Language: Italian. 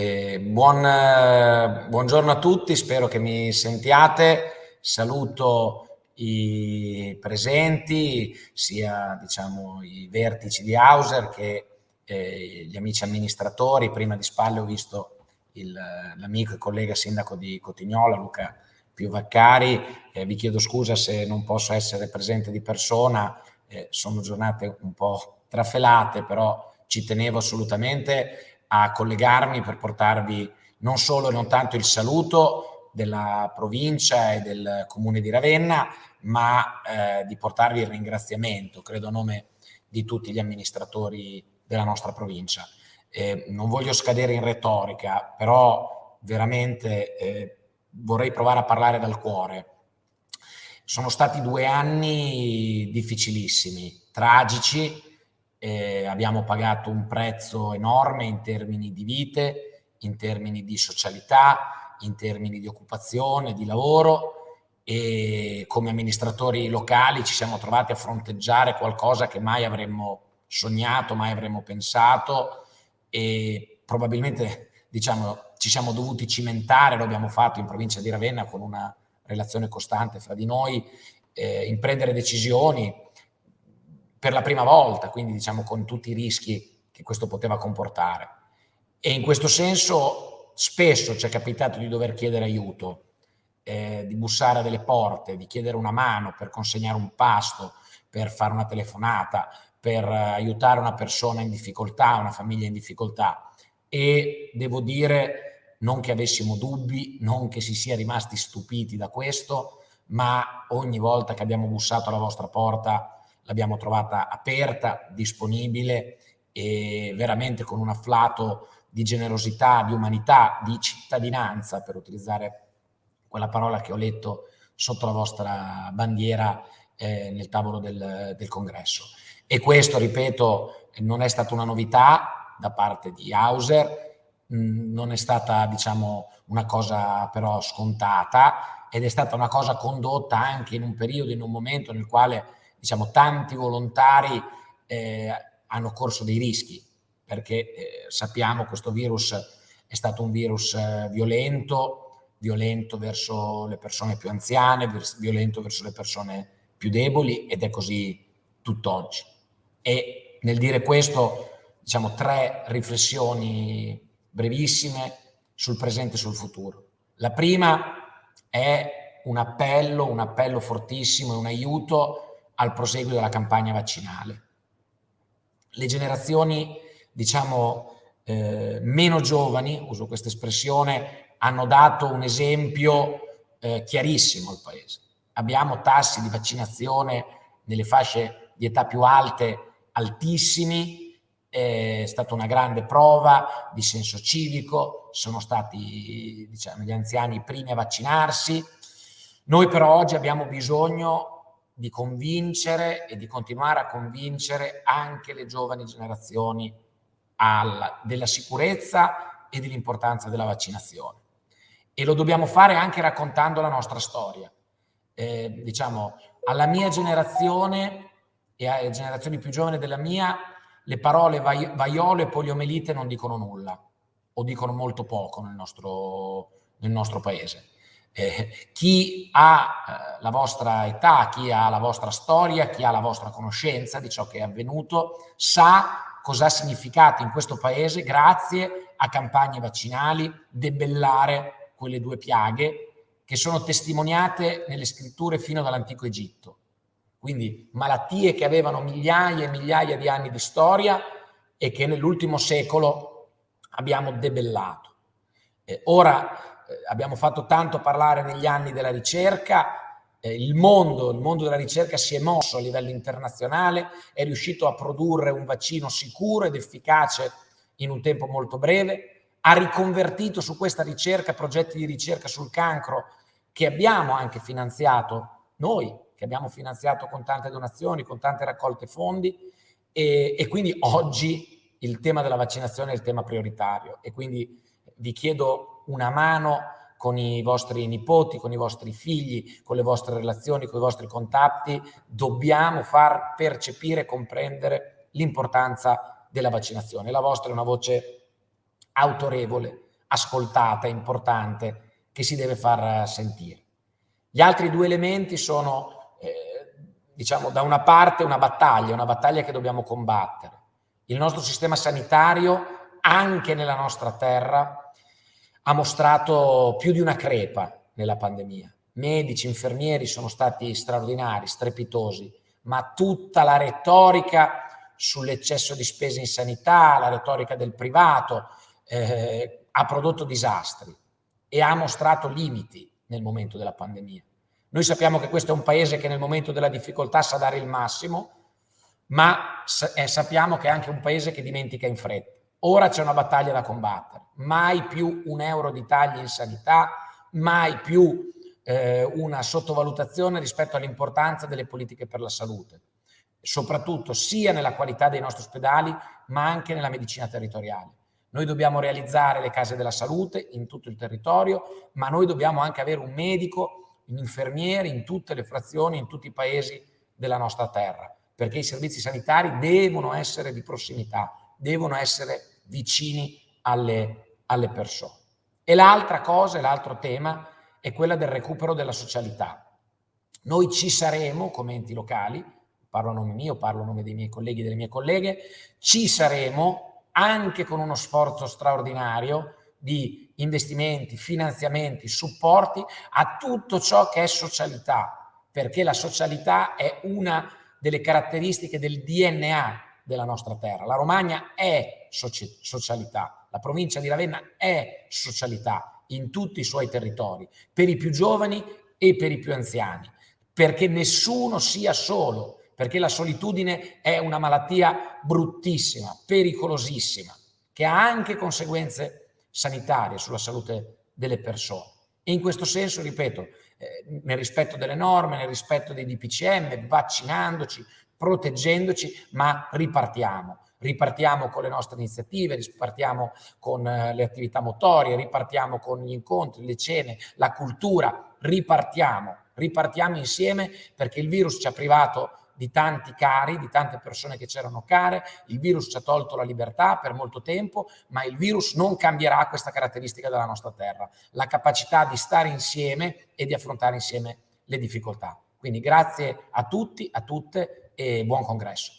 Eh, buon, buongiorno a tutti, spero che mi sentiate. Saluto i presenti, sia diciamo, i vertici di Hauser che eh, gli amici amministratori. Prima di spalle ho visto l'amico e collega sindaco di Cotignola, Luca Piuvaccari. Eh, vi chiedo scusa se non posso essere presente di persona, eh, sono giornate un po' trafelate, però ci tenevo assolutamente a collegarmi per portarvi non solo e non tanto il saluto della provincia e del comune di Ravenna, ma eh, di portarvi il ringraziamento, credo a nome di tutti gli amministratori della nostra provincia. Eh, non voglio scadere in retorica, però veramente eh, vorrei provare a parlare dal cuore. Sono stati due anni difficilissimi, tragici, eh, abbiamo pagato un prezzo enorme in termini di vite, in termini di socialità, in termini di occupazione, di lavoro e come amministratori locali ci siamo trovati a fronteggiare qualcosa che mai avremmo sognato, mai avremmo pensato e probabilmente diciamo, ci siamo dovuti cimentare, lo abbiamo fatto in provincia di Ravenna con una relazione costante fra di noi, eh, in prendere decisioni, per la prima volta, quindi diciamo con tutti i rischi che questo poteva comportare. E in questo senso spesso ci è capitato di dover chiedere aiuto, eh, di bussare a delle porte, di chiedere una mano per consegnare un pasto, per fare una telefonata, per aiutare una persona in difficoltà, una famiglia in difficoltà. E devo dire, non che avessimo dubbi, non che si sia rimasti stupiti da questo, ma ogni volta che abbiamo bussato alla vostra porta l'abbiamo trovata aperta, disponibile e veramente con un afflato di generosità, di umanità, di cittadinanza, per utilizzare quella parola che ho letto sotto la vostra bandiera eh, nel tavolo del, del, congresso. E questo, ripeto, non è stata una novità da parte di Hauser, mh, non è stata, diciamo, una cosa però scontata ed è stata una cosa condotta anche in un periodo, in un momento nel quale diciamo, tanti volontari eh, hanno corso dei rischi, perché eh, sappiamo che questo virus è stato un virus eh, violento, violento verso le persone più anziane, violento verso le persone più deboli ed è così tutt'oggi. E nel dire questo, diciamo, tre riflessioni brevissime sul presente e sul futuro. La prima è un appello, un appello fortissimo, un aiuto al proseguo della campagna vaccinale. Le generazioni, diciamo, eh, meno giovani, uso questa espressione, hanno dato un esempio eh, chiarissimo al Paese. Abbiamo tassi di vaccinazione nelle fasce di età più alte altissimi, è stata una grande prova di senso civico, sono stati diciamo, gli anziani i primi a vaccinarsi. Noi però oggi abbiamo bisogno di convincere e di continuare a convincere anche le giovani generazioni alla, della sicurezza e dell'importanza della vaccinazione. E lo dobbiamo fare anche raccontando la nostra storia. Eh, diciamo, alla mia generazione e alle generazioni più giovani della mia, le parole vaiolo e poliomelite non dicono nulla o dicono molto poco nel nostro, nel nostro paese eh, chi ha eh, la vostra età, chi ha la vostra storia, chi ha la vostra conoscenza di ciò che è avvenuto, sa cosa ha significato in questo paese, grazie a campagne vaccinali, debellare quelle due piaghe che sono testimoniate nelle scritture fino dall'antico Egitto. Quindi malattie che avevano migliaia e migliaia di anni di storia e che nell'ultimo secolo abbiamo debellato. Eh, ora abbiamo fatto tanto parlare negli anni della ricerca, eh, il, mondo, il mondo della ricerca si è mosso a livello internazionale, è riuscito a produrre un vaccino sicuro ed efficace in un tempo molto breve, ha riconvertito su questa ricerca progetti di ricerca sul cancro che abbiamo anche finanziato noi, che abbiamo finanziato con tante donazioni, con tante raccolte fondi e, e quindi oggi il tema della vaccinazione è il tema prioritario. E quindi vi chiedo una mano con i vostri nipoti, con i vostri figli, con le vostre relazioni, con i vostri contatti, dobbiamo far percepire e comprendere l'importanza della vaccinazione. La vostra è una voce autorevole, ascoltata, importante, che si deve far sentire. Gli altri due elementi sono, eh, diciamo, da una parte una battaglia, una battaglia che dobbiamo combattere. Il nostro sistema sanitario, anche nella nostra terra, ha mostrato più di una crepa nella pandemia. Medici, infermieri sono stati straordinari, strepitosi, ma tutta la retorica sull'eccesso di spese in sanità, la retorica del privato, eh, ha prodotto disastri e ha mostrato limiti nel momento della pandemia. Noi sappiamo che questo è un paese che nel momento della difficoltà sa dare il massimo, ma eh, sappiamo che è anche un paese che dimentica in fretta. Ora c'è una battaglia da combattere, mai più un euro di tagli in sanità, mai più eh, una sottovalutazione rispetto all'importanza delle politiche per la salute, soprattutto sia nella qualità dei nostri ospedali, ma anche nella medicina territoriale. Noi dobbiamo realizzare le case della salute in tutto il territorio, ma noi dobbiamo anche avere un medico, un infermiere in tutte le frazioni, in tutti i paesi della nostra terra, perché i servizi sanitari devono essere di prossimità, devono essere vicini alle, alle persone. E l'altra cosa, l'altro tema, è quella del recupero della socialità. Noi ci saremo come enti locali, parlo a nome mio, parlo a nome dei miei colleghi e delle mie colleghe, ci saremo anche con uno sforzo straordinario di investimenti, finanziamenti, supporti a tutto ciò che è socialità, perché la socialità è una delle caratteristiche del DNA della nostra terra. La Romagna è socialità, la provincia di Ravenna è socialità in tutti i suoi territori, per i più giovani e per i più anziani, perché nessuno sia solo, perché la solitudine è una malattia bruttissima, pericolosissima, che ha anche conseguenze sanitarie sulla salute delle persone. E in questo senso, ripeto, eh, nel rispetto delle norme, nel rispetto dei DPCM, vaccinandoci, proteggendoci, ma ripartiamo. Ripartiamo con le nostre iniziative, ripartiamo con eh, le attività motorie, ripartiamo con gli incontri, le cene, la cultura, ripartiamo, ripartiamo insieme perché il virus ci ha privato di tanti cari, di tante persone che c'erano care, il virus ci ha tolto la libertà per molto tempo, ma il virus non cambierà questa caratteristica della nostra terra, la capacità di stare insieme e di affrontare insieme le difficoltà. Quindi grazie a tutti, a tutte e buon congresso.